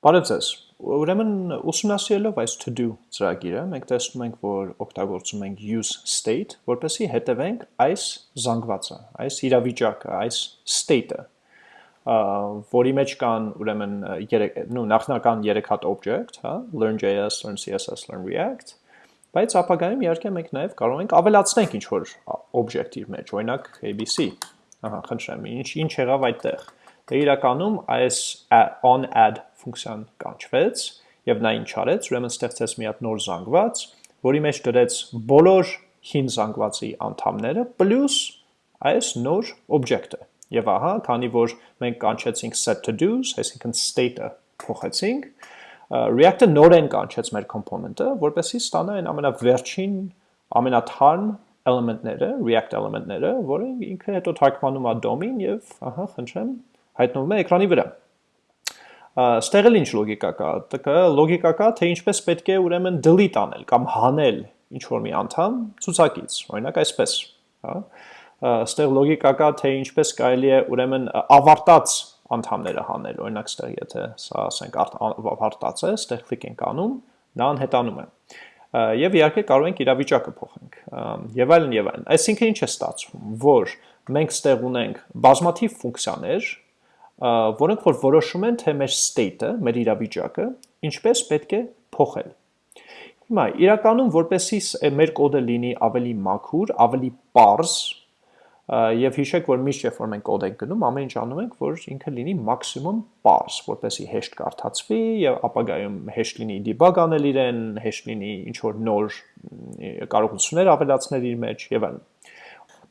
Բարև ձեզ։ Ուրեմն ուսումնասիրելով այս to do ծրագիրը, մենք տեսնում ենք, որ օգտագործում ենք use state, որպեսզի հետևենք այս զանգվածը, այս իրավիճակը, այս state-ը, որի մեջ կան ուրեմն նու նախնական 3 հատ object, հա, learn.js, learn CSS, learn React, բայց ապագայում իհարկե մենք նաև կարող ենք ավելացնենք ինչ որ object իր մեջ, օրինակ ABC։ Ահա, խնդրեմ, ինչ ինչ եղավ այդտեղ։ Դե իրականում այս on add ֆունկցիան կանչվեց եւ նա ինչ արեց, ուրեմն ստեղծեց մի հատ նոր զանգված, որի մեջ դրեց բոլոր հին զանգվածի անդամները պլյուս այս նոր օբյեկտը։ Եվ ահա, քանի որ մենք կանչեցինք set to do's, այսինքն state-ը փոխեցինք, React-ը նորեն կանչեց մեր component-ը, որպեսզի ստանա այն ամենավերջին, ամենաթարմ էլեմենտները, React էլեմենտները, որը ինքը հետո թարգմանում է DOM-ին եւ, ահա, խնդրեմ, հայտնվում է էկրանի վրա։ Ստեղ էլ ինչ լոգիկա կա, տկը լոգիկա կա, թե ինչպես պետք է ուրեմն delete անել կամ հանել ինչ որ մի անդամ ցուցակից, օրինակ այսպես, հա։ Ստեղ լոգիկա կա, թե ինչպես կարելի է ուրեմն ավարտած անդամները հանել, օրինակ ստեղ եթե սա ասենք ավարտած է, ստեղ կլիկ ենք անում, նա անհետանում է։ Եվ իհարկե կարող ենք իրավիճակը փոխենք։ Եվ այլն եւ այլն։ Այսինքն ինչ է ստացվում, որ մենք ստեղ ունենք բազմաթիվ ֆունկցիաներ, որոնք որ որոշում են, թե մեր state-ը, մեր իրավիճակը, ինչպես պետք է փոխել։ Հիմա իրականում որպեսի մեր կոդը լինի ավելի մաքուր, ավելի པարզ, եւ հիշեք, որ միշտ երբ որ մենք կոդ ենք գնում, ամեն ինչ անում ենք, որ ինքը լինի մաքսիմում པարզ, որպեսի հեշտ կարդացվի եւ ապագայում հեշտ լինի debug անել իրեն, հեշտ լինի ինչ որ նոր կարողություններ ավելացնել իր մեջ եւ այլն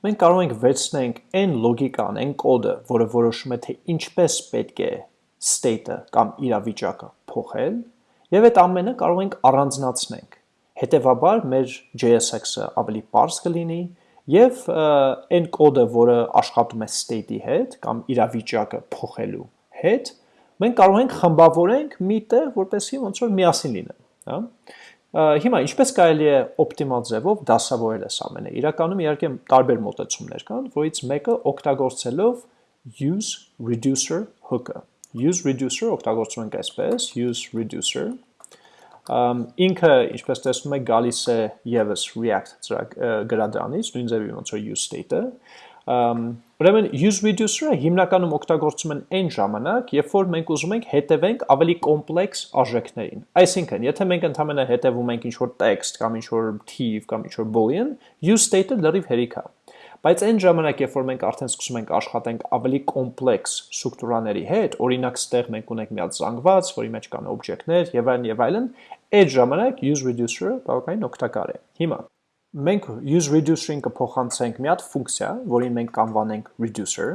մենք կարող ենք վերցնենք այն լոգիկան, այն կոդը, որը որոշում է թե ինչպես պետք է state-ը կամ իրավիճակը փոխել, եւ այդ ամենը կարող ենք առանձնացնենք։ Հետևաբար մեր JSX-ը ավելի པարզ կլինի եւ այն կոդը, որը աշխատում է state-ի հետ կամ իրավիճակը փոխելու հետ, մենք կարող ենք խմբավորենք մի տեղ, որպեսզի ոնց որ միասին լինեն, հա։ Հիմա ինչպես կարելի է օպտիմալ ձևով դասավորել այս ամենը։ Իրականում իհարկե տարբեր մոտեցումներ կան, որից մեկը օգտագործելով use reducer hook-ը։ Use reducer օգտագործում ենք այսպես, use reducer ինքը, ինչպես տեսնում եք, գալիս է եւս React գրադրանից, նույն ձևի ոնց որ use state-ը, Ուրեմն use reducer-ը հիմնականում օգտագործում են այն ժամանակ, երբ որ մենք ուզում ենք հետևենք ավելի կոմպլեքս արժեքներին։ Այսինքն, եթե մենք ընդհանրապես հետևում ենք ինչ-որ text կամ ինչ-որ թիվ կամ ինչ-որ boolean, use state-ը լրիվ հերիք է։ Բայց այն ժամանակ, երբ որ մենք արդեն սկսում ենք աշխատենք ավելի կոմպլեքս ստրուկտուրաների հետ, օրինակ ստեղ մենք ունենք մի հատ զանգված, որի մեջ կան օբյեկտներ եւ այլն եւ այլն, այդ ժամանակ use reducer-ը բավականին օգտակար է։ Հիմա մենք use reducer-ին կփոխանցենք մի հատ ֆունկցիա, որին մենք կանվանենք reducer,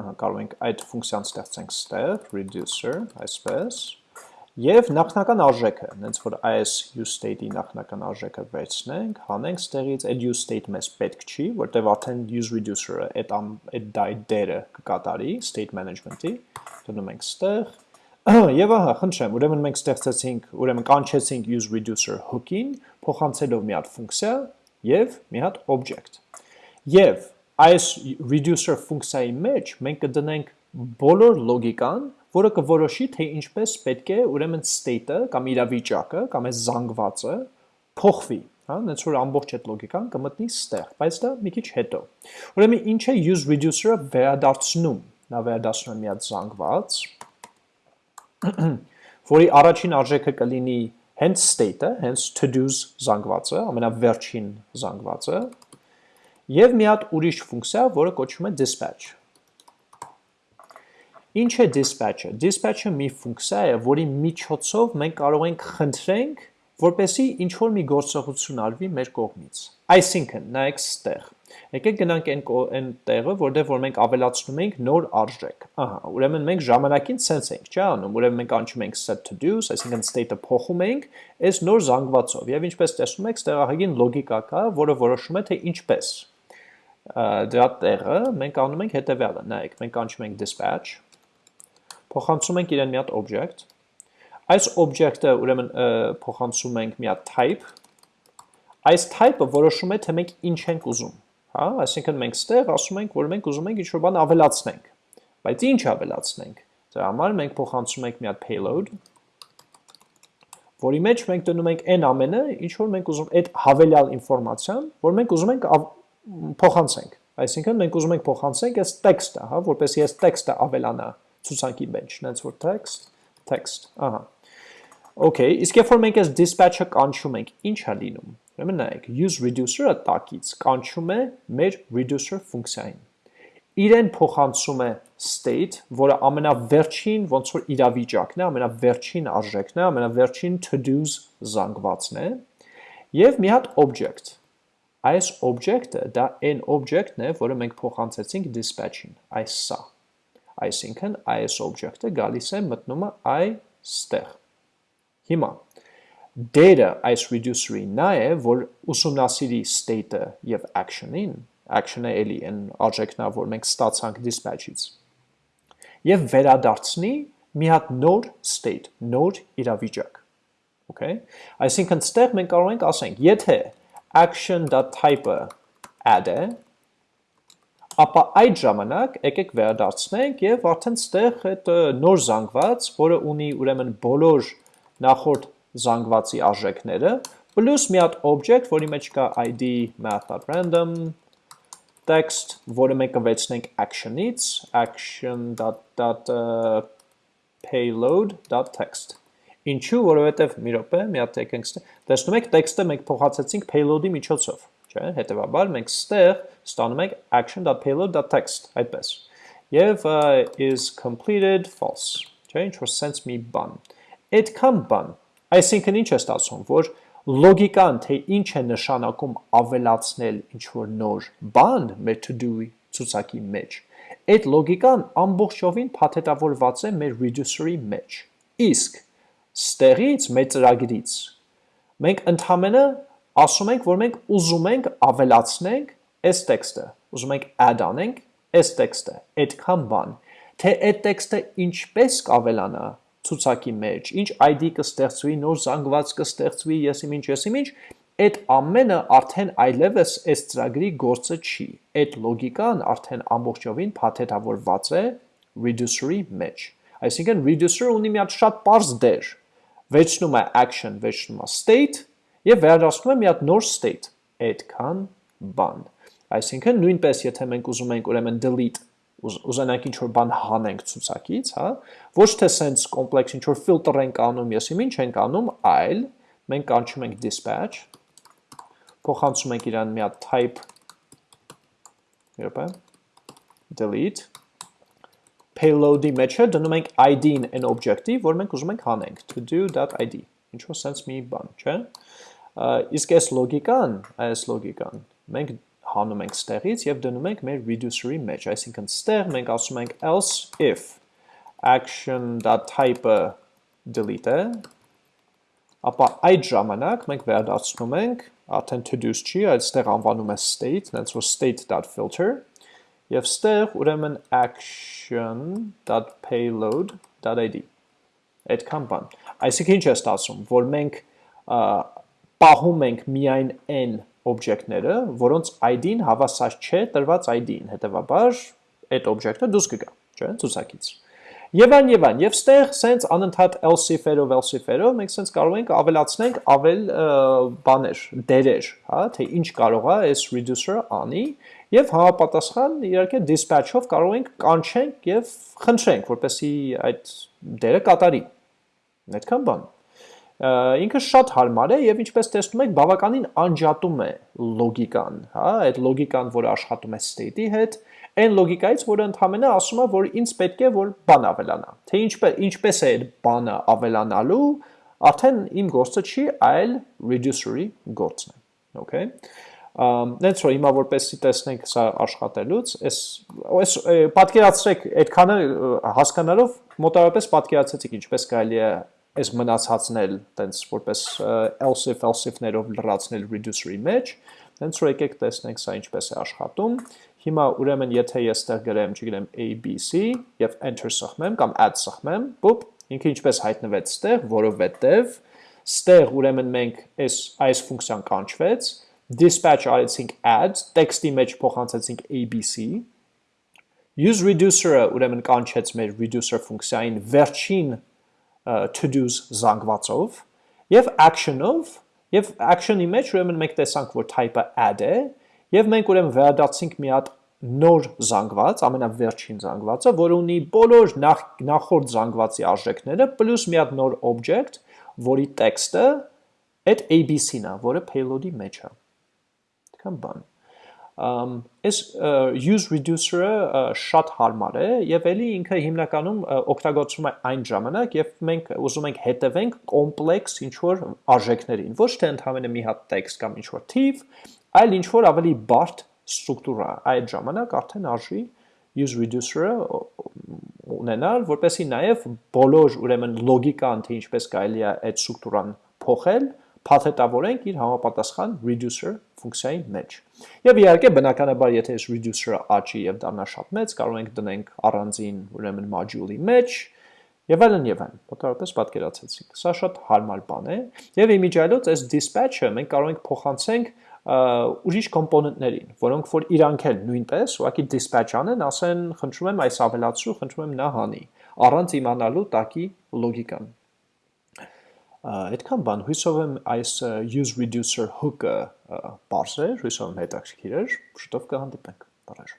ահա կարող ենք այդ ֆունկցիան ստեղծենք ստեղ, reducer, այսպես, եւ նախնական արժեքը, հենց որ այս use state-ի նախնական արժեքը վերցնենք, հանենք ստեղից, այդ use state մեզ պետք չի, որտեվ արդեն use reducer-ը այդ այդ դերը կկատարի state management-ի, դնում ենք ստեղ, Եվ ահա, խնդրեմ, ուրեմն մենք ստեղծեցինք, ուրեմն կանչեցինք use reducer hook-ին, փոխանցելով մի հատ ֆունկցիա եւ մի հատ object։ Եվ այս reducer ֆունկցիայի մեջ մենք կդնենք բոլոր լոգիկան, որը կորոշի թե ինչպես պետք է ուրեմն state-ը կամ իրավիճակը կամ այս զանգվածը փոխվի, հա, այնց որ ամբողջ այդ լոգիկան կմտնի ստեղ, բայց դա մի քիչ հետո։ Ուրեմն ինչ է use reducer-ը վերադարձնում։ Նա վերադարձնում է մի հատ զանգված, որի առաջին արժեքը կլինի հենց state-ը, հենց to-dos զանգվածը, ամենավերջին զանգվածը, եւ մի հատ ուրիշ ֆունկցիա, որը կոչվում է dispatch։ Ինչ է dispatch-ը։ Dispatch-ը մի ֆունկցիա է, որի միջոցով մենք կարող ենք խնդրենք, որպեսի ինչ որ մի գործողություն արվի մեր կողմից։ Այսինքն, նայեք ստեղ Եկեք գնանք այն այն տեղը, որտեղ որ մենք ավելացնում ենք նոր արժեք։ Ահա, ուրեմն մենք ժամանակին sense ենք, չէ՞ անում։ Ուրեմն մենք անջում ենք set to do, այսինքն state-ը փոխում ենք այս նոր զանգվածով։ Եվ ինչպես տեսնում եք, ստեղ ահագին լոգիկա կա, որը որոշում է թե ինչպես։ Դրա տեղը մենք անում ենք հետևյալը։ Նայեք, մենք անջում ենք dispatch, փոխանցում ենք իրեն մի հատ object։ Այս object-ը ուրեմն փոխանցում ենք մի հատ type այս type-ը որոշում է թե մենք ինչ ենք ուզում հա, այսինքն մենք ստեղ ասում ենք, որ մենք ուզում ենք ինչ-որ բան ավելացնենք։ Բայց ինչ ավելացնենք։ Դրա համար մենք փոխանցում ենք մի հատ payload, որի մեջ մենք դնում ենք այն ամենը, ինչ որ մենք ուզում այդ հավելյալ ինֆորմացիան, որ մենք ուզում ենք փոխանցենք։ Այսինքն մենք ուզում ենք փոխանցենք այս տեքստը, հա, որպեսզի այս տեքստը ավելանա ցուցակի մեջ, նենց որ text, text, ահա։ Okay, իսկ երբ որ մենք այս dispatch-ը կանչում ենք, ինչ է լինում։ Ուրեմն նայեք, use reducer-ը տակից կանչում է մեր reducer ֆունկցիային իրեն փոխանցում է state, որը ամենավերջին ոնց որ իրավիճակն է, ամենավերջին արժեքն է, ամենավերջին to-dos զանգվածն է, եւ մի հատ object։ Այս object-ը դա այն object-ն է, որը մենք փոխանցեցինք dispatch-ին, այս սա։ Այսինքն այս object-ը գալիս է մտնում է այստեղ։ Հիմա դերը այս reducer-ի նա է, որ ուսումնասիրի state-ը եւ action-ին action-ը էլի այն արժեքն է, որ մենք ստացանք dispatch-ից։ Եվ վերադարձնի մի հատ նոր state, նոր իրավիճակ։ Okay? Այսինքն ստեղ մենք կարող ենք ասենք, եթե action.type-ը add է, ապա այդ ժամանակ եկեք վերադարձնենք եւ արդեն ստեղ այդ նոր զանգված, որը ունի ուրեմն բոլոր նախորդ զանգվածի արժեքները, plus մի հատ object, որի մեջ կա id math.random text, որը մենք կվեցնենք action-ից, action.payload.text։ Ինչու, որովհետև մի րոպե, մի հատ եկենք տեսնում եք տեքստը մենք փոխացեցինք payload-ի միջոցով, չէ՞, հետևաբար մենք ստեղ ստանում ենք action.payload.text, այդպես։ Եվ is completed false, չէ՞, ինչ որ sense մի բան։ Այդքան բան, այսինքն ինչ է ստացվում, որ լոգիկան, թե ինչ է նշանակում ավելացնել ինչ-որ նոր բան մեր to-do-ի ցուցակի մեջ, այդ լոգիկան ամբողջովին փաթեթավորված է մեր reducer-ի մեջ։ Իսկ ստեղից մեր ծրագրից մենք ընդհանրապես ասում ենք, որ մենք ուզում ենք ավելացնենք այս տեքստը, ուզում ենք add անենք այս տեքստը, այդքան բան, թե այդ տեքստը ինչպես կավելանա ցուցակի մեջ, ինչ ID կստեղծվի, նոր զանգված կստեղծվի, եսիմ ինչ, եսիմ ինչ, այդ ամենը արդեն այլևս այս ծրագրի գործը չի։ Այդ լոգիկան արդեն ամբողջովին փաթեթավորված է reducer-ի մեջ։ Այսինքն reducer-ը ունի մի հատ շատ པարզ դեր։ Վերջնում է action, վերջնում է state եւ վերադառնում է մի հատ նոր state։ Այդքան բան։ Այսինքն նույնպես եթե մենք ուզում ենք ուրեմն delete ուզենանք ինչ որ բան հանենք ցուցակից, հա, ոչ թե sense complex ինչ որ filter ենք անում, եսիմ ինչ ենք անում, այլ մենք կանչում ենք dispatch, փոխանցում ենք իրան մի հատ type երբ է delete payload-ի մեջ է դնում ենք id-ին այն օբյեկտի, որ մենք ուզում ենք հանենք, to do.id, ինչ որ sense մի բան, չէ՞։ Իսկ այս լոգիկան, այս լոգիկան մենք հանում ենք ստեղից եւ դնում ենք մեր reducer-ի մեջ, այսինքն ստեղ մենք ասում ենք else if action.type-ը delete է, ապա այդ ժամանակ մենք վերադարձնում ենք, արդեն to-dos չի, այլ ստեղ անվանում է state, նենց որ state.filter, եւ ստեղ ուրեմն action.payload.id այդքան բան։ Այսինքն ինչ է ստացվում, որ մենք պահում ենք միայն n օբյեկտները, որոնց ID-ն հավասար չէ տրված ID-ին, հետևաբար այդ օբյեկտը դուրս կգա, չէ՞, ցուցակից։ Եվ այն եւ այն, եւ ստեղ սենց անընդհատ else if-երով, else if-երով մենք սենց կարող ենք ավելացնենք ավել բաներ, դերեր, հա, թե ինչ կարող է այս reducer-ը անի եւ համապատասխան իհարկե dispatch-ով կարող ենք կանչենք եւ խնդրենք, որպեսի այդ դերը կատարի։ Այդքան բան ինքը շատ հարմար է եւ ինչպես տեսնում եք բավականին անջատում է լոգիկան, հա, այդ լոգիկան, որը աշխատում է state-ի հետ, այն լոգիկայից, որը ընդհանրապես ասում է, որ ինձ պետք է որ բան ավելանա։ Թե ինչպես ինչպես է այդ բանը ավելանալու, արդեն իմ գործը չի, այլ reducer-ի գործն է։ Okay։ Նենց որ հիմա որպեսի տեսնենք սա աշխատելուց, այս այս պատկերացրեք այդքանը հասկանալով մոտավորապես պատկերացեցիք ինչպես կարելի է այս մնացածն էլ տենց որպես else if else if-ներով լրացնել reducer-ի մեջ, տենց որ եկեք տեսնենք սա ինչպես է աշխատում։ Հիմա ուրեմն եթե ես ստեղ գրեմ, չգիտեմ ABC եւ enter սխմեմ կամ add սխմեմ, բուպ, ինքը ինչպես հայտնվեց ստեղ, որովհետեւ ստեղ ուրեմն մենք այս այս ֆունկցիան կանչվեց, dispatch արեցինք add, տեքստի մեջ փոխանցեցինք ABC, use reducer-ը ուրեմն կանչեց մեր reducer ֆունկցիային վերջին to-dos զանգվածով եւ action-ով եւ action-ի մեջ ուրեմն մենք տեսանք, որ type-ը add է եւ մենք ուրեմն վերադարձինք մի հատ նոր զանգված, ամենավերջին զանգվածը, որը ունի բոլոր նախ, նախորդ զանգվածի արժեքները, պլյուս մի հատ նոր object, որի տեքստը այդ ABC-ն է, որը payload-ի մեջ է։ Դքան բան։ այս use reducer-ը շատ հարմար է եւ ելի ինքը հիմնականում օգտագործվում է այն ժամանակ, երբ մենք ուզում ենք հետևենք կոմպլեքս ինչ որ արժեքներին, ոչ թե ընդհանրապես մի հատ տեքստ կամ ինչ որ թիվ, այլ ինչ որ ավելի բարդ ստրուկտուրա այդ ժամանակ արդեն արժի use reducer-ը ունենալ, որպեսի նաև բոլոր ուրեմն լոգիկան, թե ինչպես կարելի է այդ ստրուկտուրան փոխել, փաթեթավորենք իր համապատասխան reducer ֆունկցիայի մեջ։ Եվ իհարկե բնականաբար եթե այս reducer-ը աճի եւ դառնա շատ մեծ, կարող ենք դնենք առանձին ուրեմն module-ի մեջ եւ այլն եւ այլն։ Մոտավորապես պատկերացեցինք։ Սա շատ հարմար բան է եւ իմիջիայլոց այս dispatch-ը մենք կարող ենք փոխանցենք ուրիշ կոմպոնենտներին, որոնք որ իրանք էլ նույնպես ուղղակի dispatch անեն, ասեն, խնդրում եմ այս ավելացրու, խնդրում եմ նա հանի, առանց իմանալու տակի լոգիկան։ Այդքան բան, հույսով եմ այս use reducer hook-ը բարձր էր, հույսով եմ հետաքրքիր էր, շուտով կհանդիպենք։ Բարև։